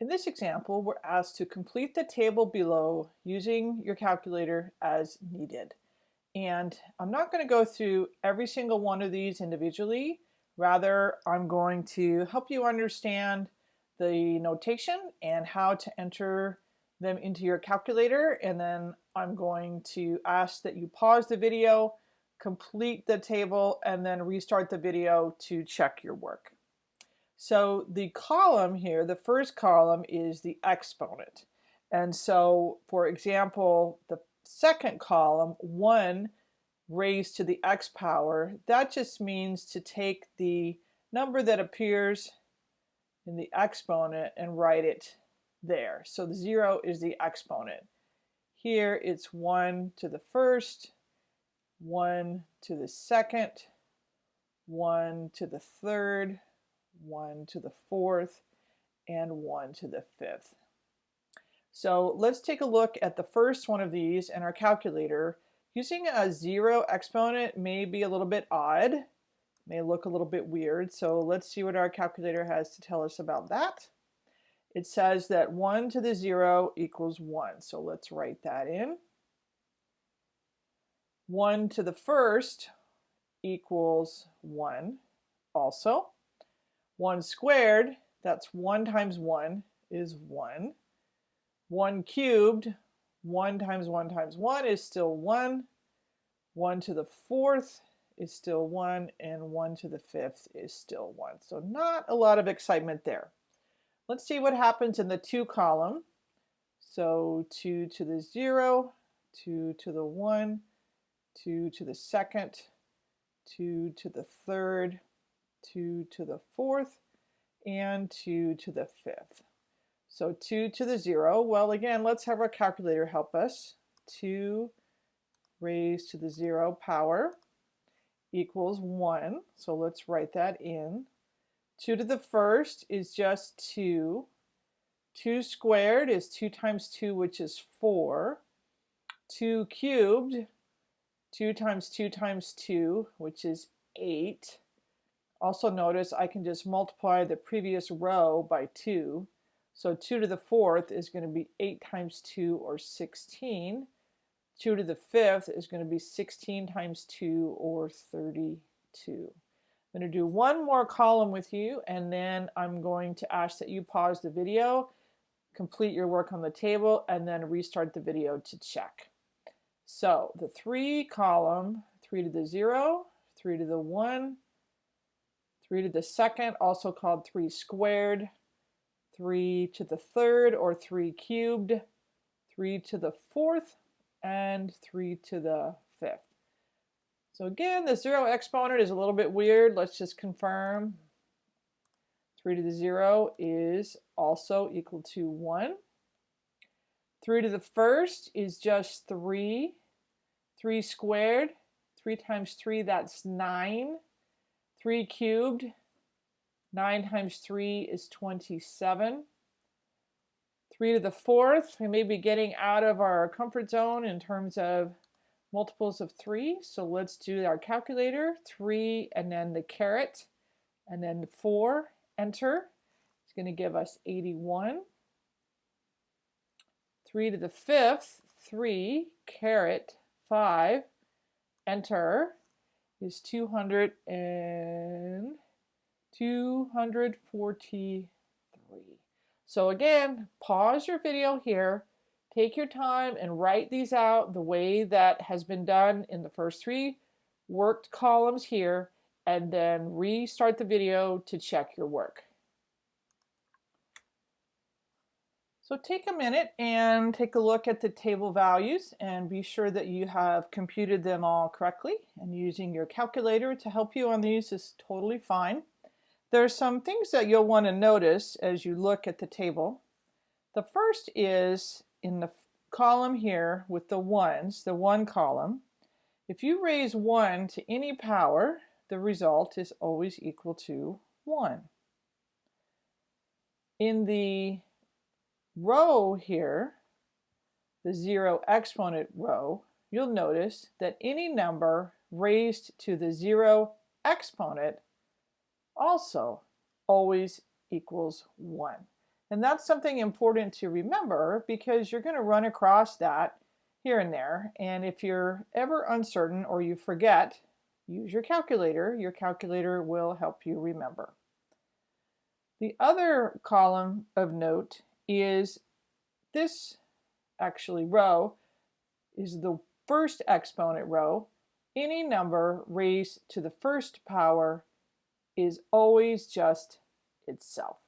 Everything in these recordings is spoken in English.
In this example, we're asked to complete the table below using your calculator as needed. And I'm not going to go through every single one of these individually. Rather, I'm going to help you understand the notation and how to enter them into your calculator. And then I'm going to ask that you pause the video, complete the table, and then restart the video to check your work. So the column here, the first column is the exponent. And so, for example, the second column, 1 raised to the x power, that just means to take the number that appears in the exponent and write it there. So the 0 is the exponent. Here it's 1 to the first, 1 to the second, 1 to the third, 1 to the fourth, and 1 to the fifth. So let's take a look at the first one of these in our calculator. Using a zero exponent may be a little bit odd, may look a little bit weird. So let's see what our calculator has to tell us about that. It says that 1 to the 0 equals 1. So let's write that in. 1 to the first equals 1 also. 1 squared, that's 1 times 1 is 1. 1 cubed, 1 times 1 times 1 is still 1. 1 to the fourth is still 1, and 1 to the fifth is still 1. So not a lot of excitement there. Let's see what happens in the 2 column. So 2 to the 0, 2 to the 1, 2 to the second, 2 to the third, 2 to the fourth, and 2 to the fifth. So 2 to the 0, well again, let's have our calculator help us. 2 raised to the 0 power equals 1. So let's write that in. 2 to the first is just 2. 2 squared is 2 times 2, which is 4. 2 cubed, 2 times 2 times 2, which is 8. Also notice I can just multiply the previous row by 2. So 2 to the fourth is going to be 8 times 2 or 16. 2 to the fifth is going to be 16 times 2 or 32. I'm going to do one more column with you and then I'm going to ask that you pause the video, complete your work on the table, and then restart the video to check. So the 3 column, 3 to the 0, 3 to the 1, 3 to the second, also called 3 squared, 3 to the third or 3 cubed, 3 to the fourth, and 3 to the fifth. So again, the zero exponent is a little bit weird. Let's just confirm. 3 to the 0 is also equal to 1. 3 to the first is just 3. 3 squared, 3 times 3, that's 9. 3 cubed, 9 times 3 is 27. 3 to the fourth, we may be getting out of our comfort zone in terms of multiples of 3. So let's do our calculator. 3 and then the caret and then 4, enter. It's going to give us 81. 3 to the fifth, 3, caret 5, enter is 200 and 243. So again, pause your video here, take your time and write these out the way that has been done in the first three worked columns here, and then restart the video to check your work. So take a minute and take a look at the table values and be sure that you have computed them all correctly and using your calculator to help you on these is totally fine. There are some things that you'll want to notice as you look at the table. The first is in the column here with the ones, the one column. If you raise 1 to any power, the result is always equal to 1. In the row here, the zero exponent row, you'll notice that any number raised to the zero exponent also always equals 1. And that's something important to remember because you're going to run across that here and there. And if you're ever uncertain or you forget, use your calculator. Your calculator will help you remember. The other column of note is this actually row is the first exponent row. Any number raised to the first power is always just itself.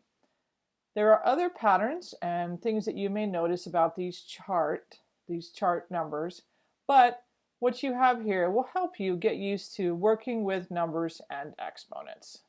There are other patterns and things that you may notice about these chart, these chart numbers, but what you have here will help you get used to working with numbers and exponents.